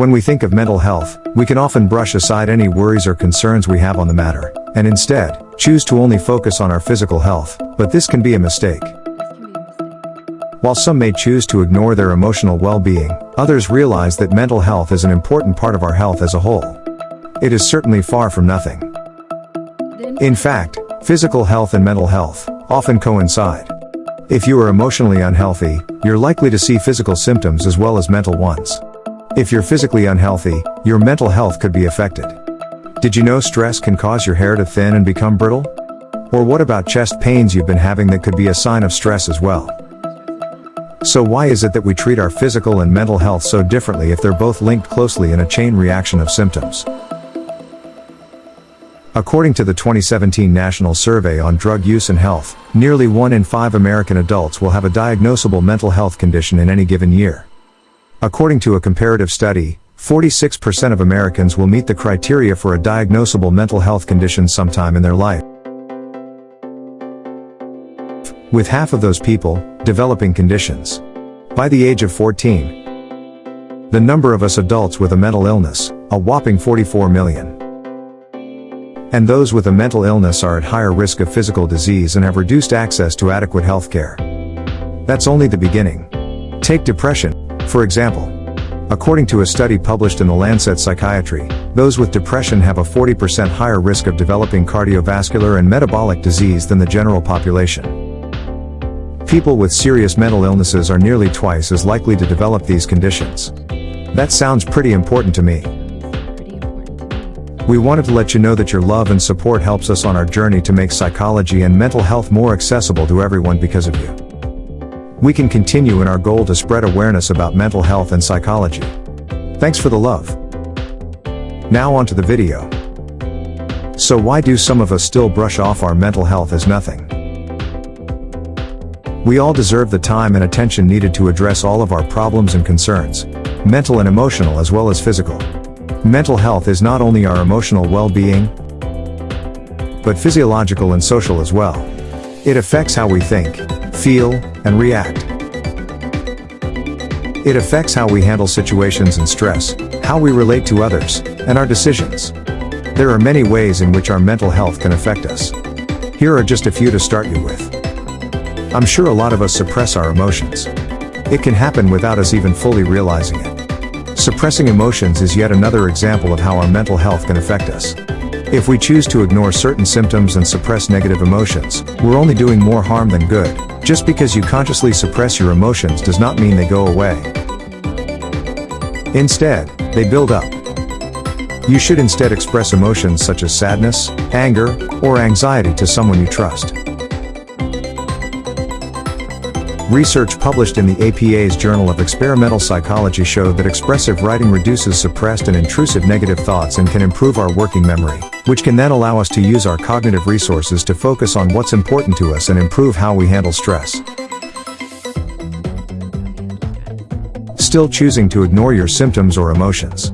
When we think of mental health, we can often brush aside any worries or concerns we have on the matter, and instead, choose to only focus on our physical health, but this can be a mistake. While some may choose to ignore their emotional well-being, others realize that mental health is an important part of our health as a whole. It is certainly far from nothing. In fact, physical health and mental health often coincide. If you are emotionally unhealthy, you're likely to see physical symptoms as well as mental ones. If you're physically unhealthy, your mental health could be affected. Did you know stress can cause your hair to thin and become brittle? Or what about chest pains you've been having that could be a sign of stress as well? So why is it that we treat our physical and mental health so differently if they're both linked closely in a chain reaction of symptoms? According to the 2017 National Survey on Drug Use and Health, nearly one in five American adults will have a diagnosable mental health condition in any given year. According to a comparative study, 46% of Americans will meet the criteria for a diagnosable mental health condition sometime in their life. With half of those people, developing conditions. By the age of 14, the number of us adults with a mental illness, a whopping 44 million. And those with a mental illness are at higher risk of physical disease and have reduced access to adequate health care. That's only the beginning. Take depression, for example, according to a study published in the Lancet Psychiatry, those with depression have a 40% higher risk of developing cardiovascular and metabolic disease than the general population. People with serious mental illnesses are nearly twice as likely to develop these conditions. That sounds pretty important to me. We wanted to let you know that your love and support helps us on our journey to make psychology and mental health more accessible to everyone because of you we can continue in our goal to spread awareness about mental health and psychology. Thanks for the love. Now on to the video. So why do some of us still brush off our mental health as nothing? We all deserve the time and attention needed to address all of our problems and concerns, mental and emotional as well as physical. Mental health is not only our emotional well-being, but physiological and social as well. It affects how we think, feel, and react. It affects how we handle situations and stress, how we relate to others, and our decisions. There are many ways in which our mental health can affect us. Here are just a few to start you with. I'm sure a lot of us suppress our emotions. It can happen without us even fully realizing it. Suppressing emotions is yet another example of how our mental health can affect us. If we choose to ignore certain symptoms and suppress negative emotions, we're only doing more harm than good. Just because you consciously suppress your emotions does not mean they go away. Instead, they build up. You should instead express emotions such as sadness, anger, or anxiety to someone you trust. Research published in the APA's Journal of Experimental Psychology showed that expressive writing reduces suppressed and intrusive negative thoughts and can improve our working memory, which can then allow us to use our cognitive resources to focus on what's important to us and improve how we handle stress. Still choosing to ignore your symptoms or emotions.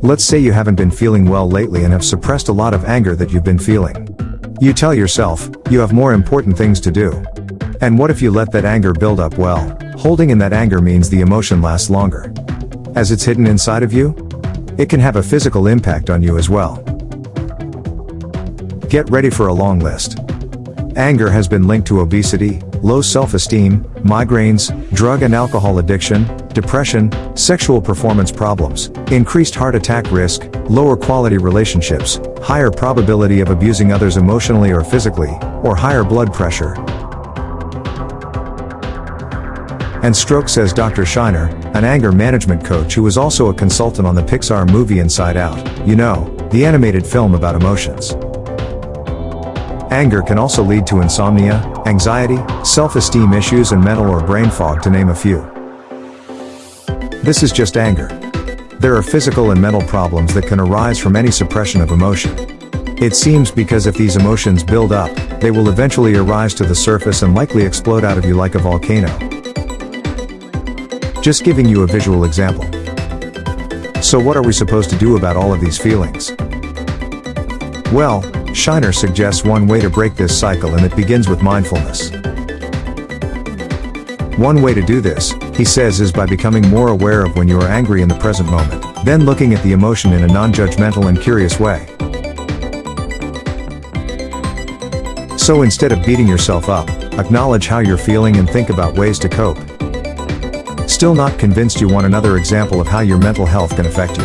Let's say you haven't been feeling well lately and have suppressed a lot of anger that you've been feeling. You tell yourself, you have more important things to do. And what if you let that anger build up well? Holding in that anger means the emotion lasts longer. As it's hidden inside of you, it can have a physical impact on you as well. Get ready for a long list. Anger has been linked to obesity, low self-esteem, migraines, drug and alcohol addiction, depression, sexual performance problems, increased heart attack risk, lower quality relationships, higher probability of abusing others emotionally or physically, or higher blood pressure, and stroke says Dr. Shiner, an anger management coach who was also a consultant on the Pixar movie Inside Out, you know, the animated film about emotions. Anger can also lead to insomnia, anxiety, self-esteem issues and mental or brain fog to name a few. This is just anger. There are physical and mental problems that can arise from any suppression of emotion. It seems because if these emotions build up, they will eventually arise to the surface and likely explode out of you like a volcano. Just giving you a visual example. So what are we supposed to do about all of these feelings? Well, Shiner suggests one way to break this cycle and it begins with mindfulness. One way to do this, he says is by becoming more aware of when you are angry in the present moment. Then looking at the emotion in a non-judgmental and curious way. So instead of beating yourself up, acknowledge how you're feeling and think about ways to cope. Still not convinced you want another example of how your mental health can affect you.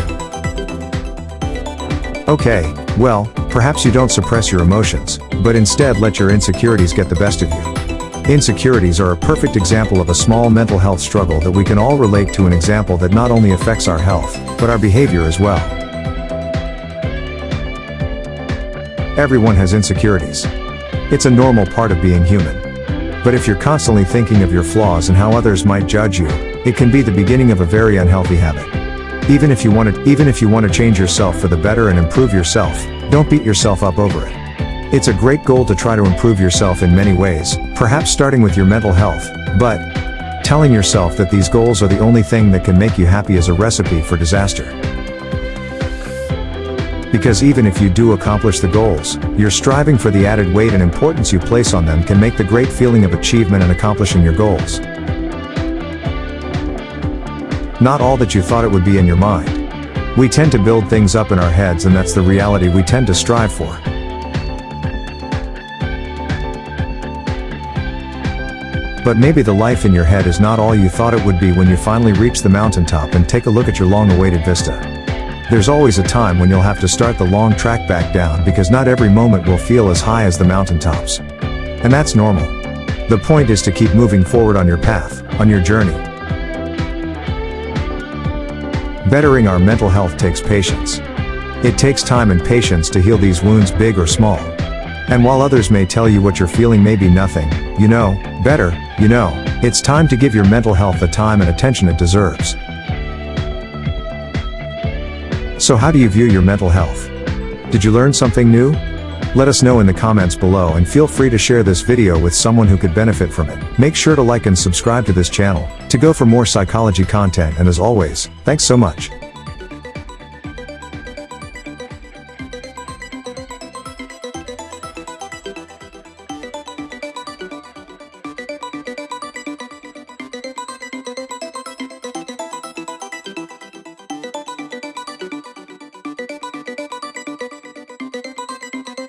Okay, well, perhaps you don't suppress your emotions, but instead let your insecurities get the best of you. Insecurities are a perfect example of a small mental health struggle that we can all relate to an example that not only affects our health, but our behavior as well. Everyone has insecurities. It's a normal part of being human. But if you're constantly thinking of your flaws and how others might judge you, it can be the beginning of a very unhealthy habit. Even if you want to, even if you want to change yourself for the better and improve yourself, don't beat yourself up over it. It's a great goal to try to improve yourself in many ways, perhaps starting with your mental health, but telling yourself that these goals are the only thing that can make you happy is a recipe for disaster. Because even if you do accomplish the goals, your striving for the added weight and importance you place on them can make the great feeling of achievement and accomplishing your goals. Not all that you thought it would be in your mind. We tend to build things up in our heads and that's the reality we tend to strive for. But maybe the life in your head is not all you thought it would be when you finally reach the mountaintop and take a look at your long-awaited vista. There's always a time when you'll have to start the long track back down because not every moment will feel as high as the mountaintops. And that's normal. The point is to keep moving forward on your path, on your journey. Bettering our mental health takes patience. It takes time and patience to heal these wounds big or small. And while others may tell you what you're feeling may be nothing, you know, better, you know, it's time to give your mental health the time and attention it deserves. So how do you view your mental health? Did you learn something new? Let us know in the comments below and feel free to share this video with someone who could benefit from it. Make sure to like and subscribe to this channel, to go for more psychology content and as always, thanks so much.